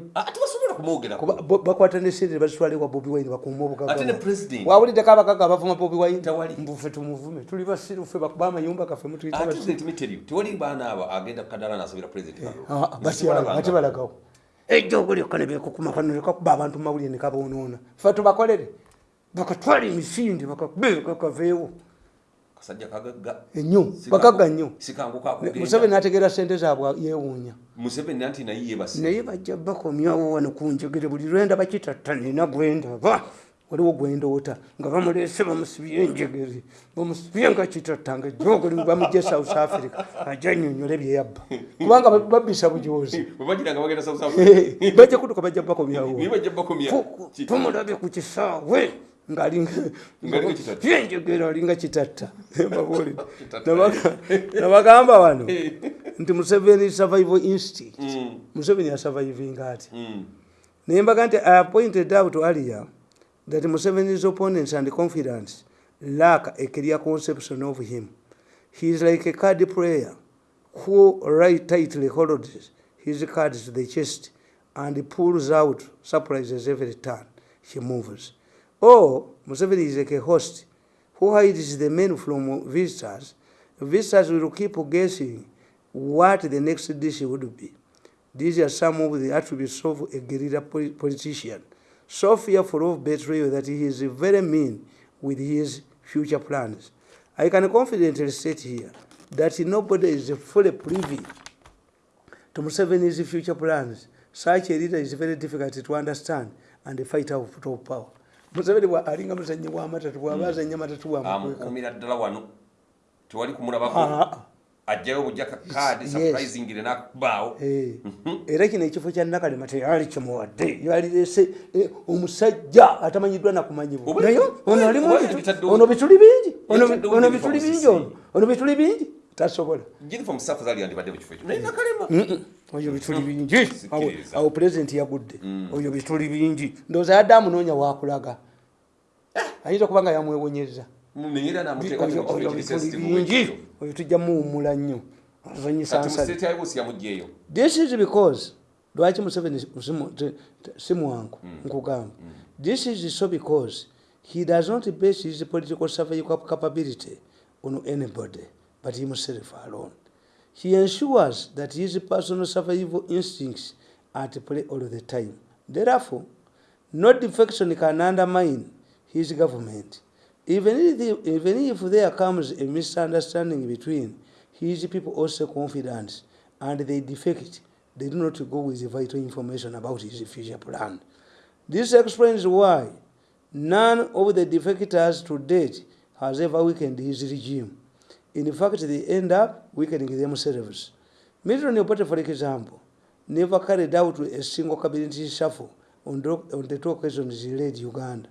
Bakwata nesente bazitwalewa bobi wine bakuuma wawuliddeko abagaga abavuma bobi wine? Mbufe tumuvume. Tuli basiru ffe bakuba amayumba gaffe mutuyita ate basiru president miteri tewali baana abo agenda kukadala nasabira president Kalolo. Ah, ah, batyala ate balagawo ejja ogulyokka ne bekukuma kano lekakuba abantu mumawulire ne kaboonoona. Ffe tubakolere. Bakatwala emisinde bakakaveewo kasajja kagagga. Ennyo bagagga nnyo museveni ategeera sente zaabwe yeewuunya. Museveni anti naye yebasi naye bajja bakomyawo wano ku njegere buli lwenda bakitatta nina gwendaba waliwo gwendoota nga bamuleese bamusibye enjegere bamusibye nga kitatta nga jogoli bamugye south africa ajja nnyonnyole byeyabba kubanga ba- babbisa bujozi Eh, bajja kutuka bajja bakomyawo. Tumulabe ku kisaawe ngaalinga Ng'alinga kitatta. yenjegera alinga kitatta. Mbabuulire. Nabaga- nabagamba wano nti museveni survival instinct. Mm, museveni asurvivinga ati mm. naye mbaga nti i pointed out earlier that museveni's opponents and confidence lack a clear conception of him. He is like a card player who right tightly holds his cards to the chest and pulls out surprises every turn he moves or museveni is like a host who hides the men from visitors visitors will keep guessing what the next dish would be these are some of the attributes of a guerrilla politician, so fearful of betrayal that he is very mean with his future plans. I can confidently state here that nobody is fully privy to Museveni's future plans. Such a leader is very difficult to understand and a fighter of power. Museveni bwa- alinga muzannyi w'amatatu bw'aba azannya amatatu bwamukweka. amukumira ddala wano tewali kumulabako. Ah, ajjayo bujja kaadi Yes. surprisingire nakubaawo. Eh, era kino ekifo kya nakalema teyali kimuwadde. Yalirese eh, omusajja atamanyiddwa nakumanyibwa naye ono alimu ono bituli bingi. Ono bituli bingi ono. Ono bituli bingi tasobola. Nakalema. Oyo bituli bingi. Awo- pulezidenti yagudde. Oyo bituli bingi. Ndowooza yadde amunoonya wakulaga. Ayinza okuba nga yamwewonyeza Oyo- bituli bingi. Oyo tujja muwummula nnyo. Yabuusi yamuggyeyo this is because lwaki museveni si mwangu nkugamba? This is so because he does not base his political survival capability on anybody but himself alone. He ensures that his personal survival instincts are at play all the time. Therefore, no defection can undermine his government. Even if, even if there comes a misunderstanding between his people also confidence and they defect, they do not go with vital information about his future plan. This explains why none of the defectors to date has ever weakened his regime. In fact, they end up weakening themselves. Milton Obote, for example, never carried out a single cabinet shuffle on, the- on the two occasions he led Uganda.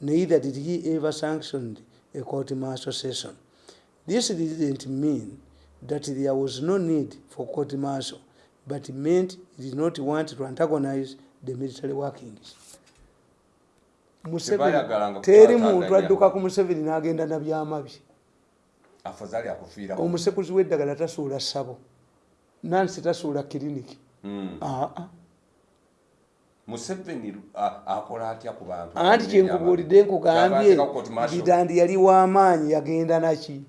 Neither did he ever sanction a court martial session. This didn't mean that there was no need for court martial, but it meant he did not want to antagonize the military workings. Museveni- teri muntu adduka ku museveni n'agenda na byamabi afazali akufiirako omusekuzi w'eddagala tasuula ssabo. Nansi tasuula kiriniki Mm. aa. Museveni akola atya ku bantu? Anti kyenkubuulidde nkugambye bitandi yali w'amaanyi yagenda naki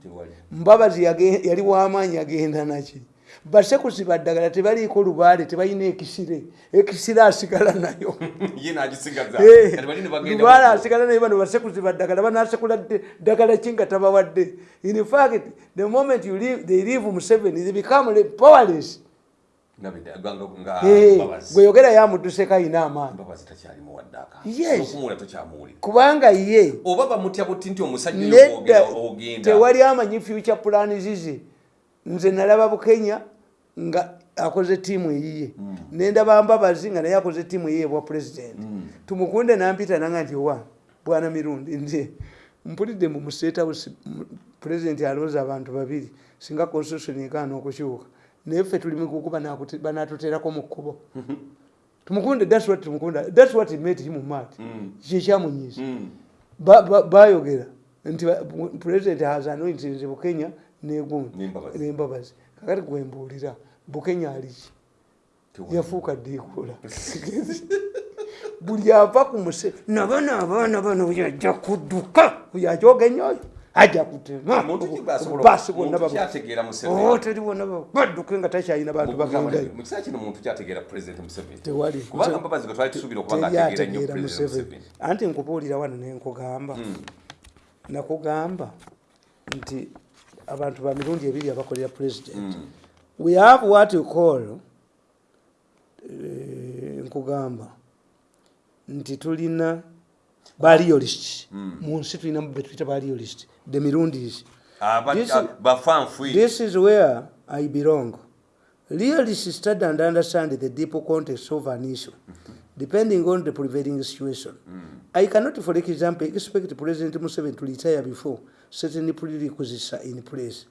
mbabazi yali w'amaanyi yagenda naki basekuzi baddagala tebaliiko lubaale tebalina ekisire. Ekisire asigala nayo. Eh, lubaale asigala naye bano basekuzi baddagala banasekula ddagala ki nga tabawadde? In fact the moment you leave, they leave museveni they become powerless. Eh, gwe yogera yamudduseko ayina amaanyi. Mbabazi takyalimu waddaaka Yes. okumuwula tokyamuwulira kubanga ye. Tewali amanyi future plan zize nze nalaba bukenya nga akoze tiimu eyiye. Nendaba mbabazi nga naye akoze tiimu eyiye bwa president. Tumukunde nampita nanga nti owa bwana mirundi nze mpulidde mu mustate house president alonza abantu babiri singa constitution ekaana okukyuka. Naye ffe tuli mukuku banatuteerako mu kkubo. Tumukunde that's what tumukunda that's what made him mad. Kyekyamunyiisa Mm. Ba- ba- bayogera nti president has anointed bukenya negundi N'embabazi. kakati gwembuulira bukenya aliki yafuuka ddiikula buli ava ku muse nabana abaana bano yajja kudduka yajogenya oyo ajja kutema. Muntu ki bw'asobola- basi bonna muntu babu- kyategeera Museveni? Oh, teri bonna badduke nga takyalina bantu bagendayo mu kiseera kino muntu kyategeera president museveni? Anti nkubuulira wano nenkugamba nakugamba nti abantu ba mirundi ebiri abakolera president. We have what you call eh, nkugamba nti tulina baliolist mu nsi tulina betuyita baliolist the mirundis Aba- This- a- bafanfui This is where I belong. Realists study and understand the deep context of an issue, depending on the prevailing situation. I cannot, for example, expect President Museveni to retire before certain prerequisites are in place.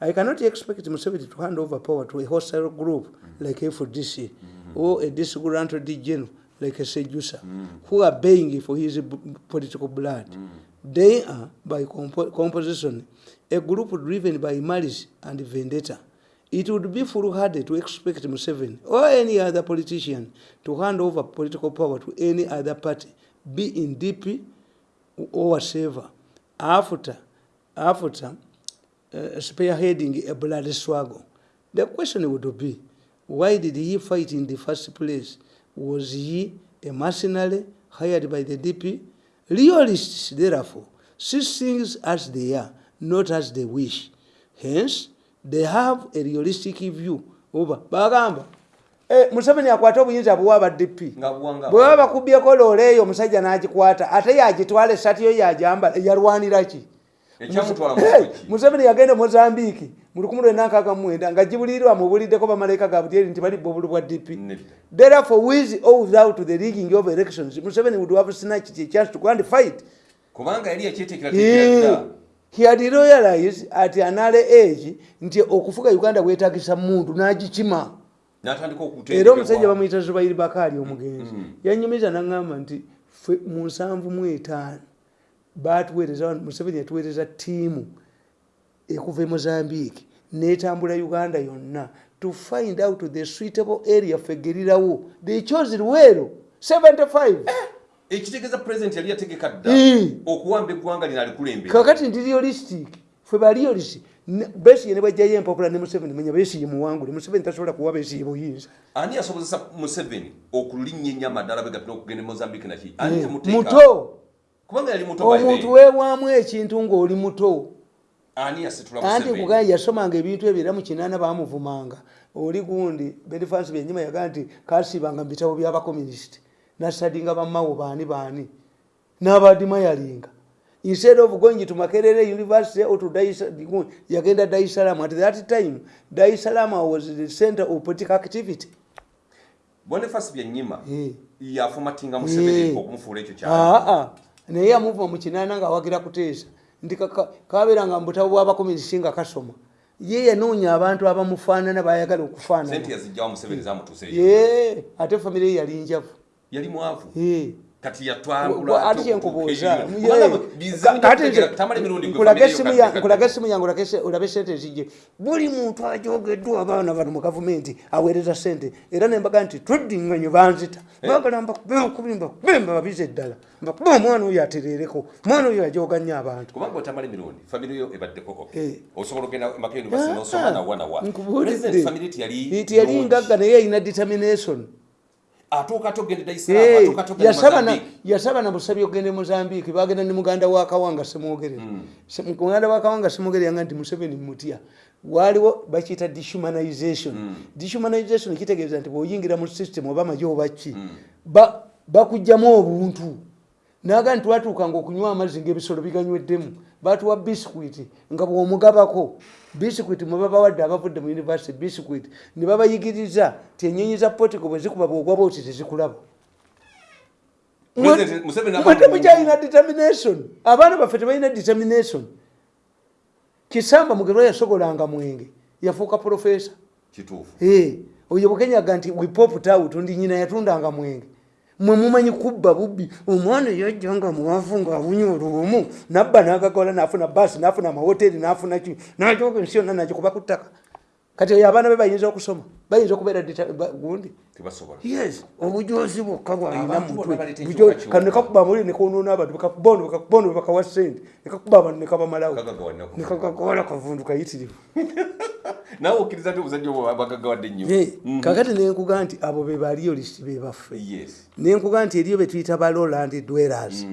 I cannot expect Museveni to hand over power to a hostile group like FDC or a disgruntled general like a Sejusa, who are baying for his political blood. They are, by compo- composition, a group driven by malice and vendetta. It would be foolhardy to expect Museveni or any other politician to hand over political power to any other party, be in DP or whatever, after, after uh, spearheading a bloody struggle. The question would be, why did he fight in the first place? Was he a mercenary hired by the DP? Realists, therefore, see things as they are, not as they wish. Hence, they have a realistic view over bagamba eh, museveni akwata obuyinza buwa aba dp nga buwanga bwe baba bakubyeko loole eyo omusajja n'agikwata ate yagitwala essati yo yajambala yalwanira ki museveni yagenda mozambiiki mu lukumi lwenda nkaaga mu mwenda nga gibulirirwa mubuliddeko bamalayika ga butyeri nti bali bobulu bwa dp therefore with or without the rigging of elections? Museveni would have snatched a chance to go and fight. Kubanga yali yakyeteekera He, tekirada he had realized at an early age nti okufuga uganda bwetagisa muntu n'agikima. N'atandika era omusajja bamuyita zubairi bakaali omugenzi. Yanyumiza naŋŋamba nti ffe mu nsanvu mu etaano batuweereza museveni yatuweereza ttiimu ekuva e mozambique netambula uganda yonna. To find out the suitable area ffe gerirawo they chose luweero 75 ekitegeeza pulezidenti yali yategeka dda Eh. okuwamba eggwanga lino alikulembera. Kakati ndi realistic fe ba realistic besige ne bajjayo empapula ne museveni manya besige muwangule museveni tasobola kuwa besige buyinza. Ani yasobozesa museveni okulinnya ennyama ddala begatina okugenda e mozambique naki ani Eh, muto kubanga yali muto omuntu then. weewaamu ekintu ng'oli muto. Anti kugaa yasomanga ebintu ebyo era mu kinaana baamuvumanga. Oli gundi benifans byenyima yagaa nti kasiibanga mu bitabo by'abakomunisiti nasadinga bamawo baani baani? N'abadimayalinga instead of going to makerere university or to es- yagenda dar es salaam. At that time dar es salaam was the center of political activity. Boniface byenyima Eh. yafumatinga museveni Eh. okumufuula ekyo kyali. Aa naye yamuva mu kinaana ng'awagira kuteesa. Nti kaka- kabeeranga mu butabo bw'abakominisiti nga kasoma. Ye yanoonya abantu abamufaanana bayagala okufaanana. Ate famire ye yali njavu. Yali mwavu. Kati Gwa- yatwangula ate kyenkubuuza nkulaga nkulaga essimu yange olabe sente zijje. Buli muntu ajogeddwa abaana bano mu gavumenti aweereza sente. Era nembaga nti tweddinganye banzita. Bagala mbakubi mbakubemba babize eddala. Mbakuba omwana oyo aterereko omwana oyo ajoga nnyo abantu. Kubanga otamala emirundi famire yo ebaddeko Eh. osobola ogenda maka univesity nosoma nawa nawa nkubuulidde. Famire tiyali ngagga naye yalina determination yasaba na- mozambique yasaba na busabi ogende mozambique bagenda ne muganda wa kawanga semwogerera Hmm. Muganda wa kawanga semwogerera nga nti museveni mutya waliwo bakiyita dehumanization Hmm. dehumanization kitegeeza nti bweoyingira mu system oba majo obaki Hmm. bakugjamu obuntu naga nti twatuukanga okunywa amazzi ngaebisolo biganyweddemu batuwa bisikwiti nga bwomugabako. Bisikwiti mwebabawadde abavudde mu university bisikwiti ne babayigiriza ti enyonyi za potico bwe zikuba bwogwaba oti tezikulaba President Museveni aba- mwe temukyalina determination. Abaana baffe tebalina determination. Kisamba mugerwa yasogolanga mwenge yafuuka profesa oyo bukenyaga nti wipoputawut ndi nyina yatundanga mwenge mwe mumanyi kubba bubbi omwana yajjanga muwavu ngaabunya olubumu nabba nagagola nafuna basi nafuna amawoteri nafuna ki najoga ensi yonna nagikuba ku ttaka kati oyo abaana be bayinza okusoma bayinza okubeera gundi? Yes obujozi bwokka bwalina Abantu mutwe. bonna baleeta Bujo- ekiwuka kano nekakuba muli nekonoona abantu bekakubondo bekakubondo bekawa sente nekakuba abantu nekabamalawo nekagagawala kavundu kayitirivu. Nawe okkiriza nti obuzadde obwo bagagawadde nnyo Eh, kakati nenkuga nti abo be baliyolisiti be baffe. Yes. Nenkuga nti eriyo betuyita ba lowland dwellers.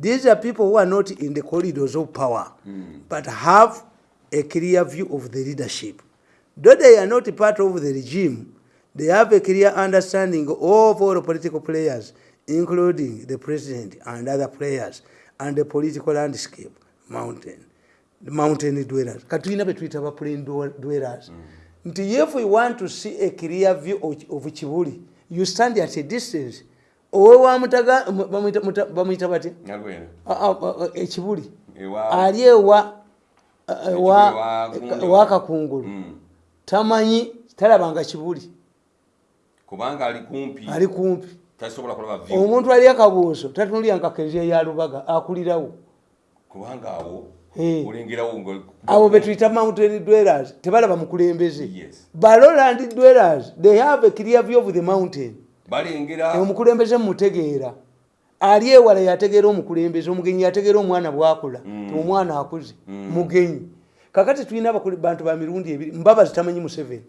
These are people who are not in the corridors of power but have a clear view of the leadership though they are not part of the regime they have a clear understanding of all political players including the president and other players and the political landscape mountain the mountain dwellers. Katuyina betuyita ba plain dwellers. Nti if you want to see a clear view of, of kibuli you stand at a distance. Owe wamutaga bamuyita- muta- bamuyita batya nalwene Ah, ah, ah, ekibuli Ewa- ali ewa ewa wa ewa kakungulu Mm. Tamanyi talabanga kibuli. Kubanga ali kumpi. Ali kumpi. Tasobola kulaba view. Omuntu ali akabuuso tatunulya nkakezya ya lubaga akulirawo. Kubanga awo Eh. olengerawo nga abo betuyita mountain dwellers tebalaba mukulembeze Yes. baloland dwellers they have a clear view of the mountain. Balengera omukulembeze mumutegeera ali ewala yategeera omukulembeze omugenyi yategeera omwana bwakula Mm. omwana akuze. Mugenyi kakati tulina bantu ba mirundi ebiri mbabazi tamanyi museveni.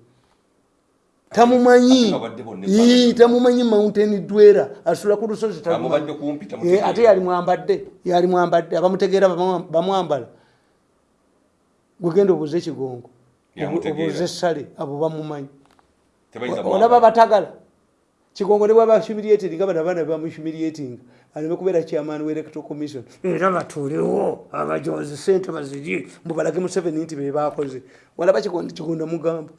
Tamumanyi. Nga tamumanyi mountain dwera asula ku lusozi Eh, ate yali mwambadde yali mwambadde abamutegeera bamwa- bamwambala. Gwegenda obuze ekigongo obuze essale abo bamumanyi. Olaba batagala kigongo ne bwaba humiliating abana abaana bamuhumiliating aleme kubeera chairman wa electoral commission era batuulewo abajozi sente baziri mubalage museveni nti bebakoze walaba kigonda mugamba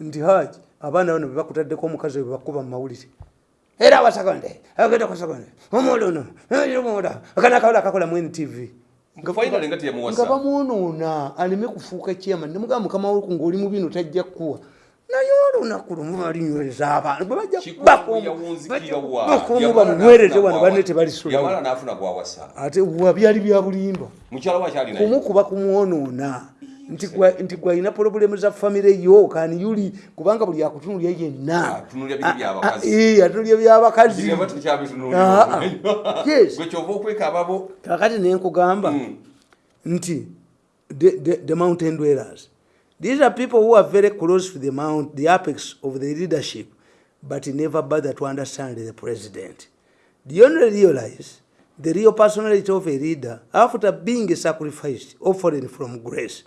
nti haji abaana bano bebakutaddeko omukazi we bebakuba mu mawulire. Era abasakonde agenda ku sakonde. Omwola ono omwola akana akawula akakola mu ntv nga bamwonoona aleme kufuuka chairman. Nemugamba mukama we ngaoli mu bino tajja kukuwa naye olunaku lumu balinyweza abantu bamunywereze n'afuna wano banne tebalisula yamala n'afuna gwawasa ate wa byali bya bulimba kumukuba kumwonoona. Nti gwe- nti gwalina pulobulemu za famire yo kani yuli kubanga buli akutunulya yenna. Atunulya by'abakazi. Ah, ah, Ah, kakati nenkugamba Mm. nti the mountain dwellers these are people who are very close to the mount the apex of the leadership but never bother to understand the president do you only realize the real personality of a leader after being a sacrificed offering from grace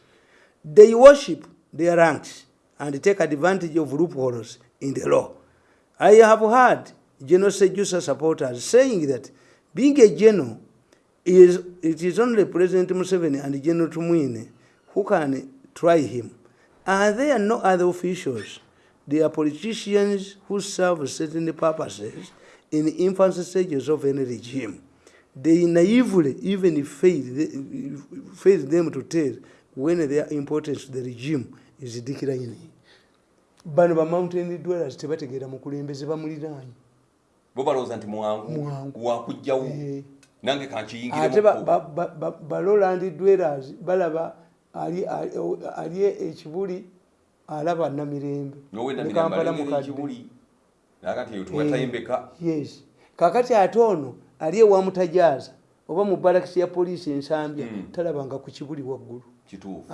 they worship their ranks and take advantage of loopholes in the law i have heard general sejusa supporters saying that being a general is it is only President Museveni and General Tumwine who can try him. Are there no other officials? They are politicians who serve certain purposes in the infancy stages of any regime. They naively even fail, fail them to tell when their importance to the regime is declining. bano ba mountain dwellers tebategeera mukulembeze bamuliraanyi Bo balowooza nti mwangu wakujjawo. Eh. Nange ate kankiyingiremu. ba- ba- ba- ba- ba Roland dwellers balaba ali ekibuli alaba namirembe Nowe na Ne mirembe Kampala alengera mukadde. ekibuli. Nakati eyo Eh, kakati ate ono ali ewa mutajaaza oba mu balakisi ya poliisi ensambya Mm. talabanga ku kibuli waggulu Kituufu.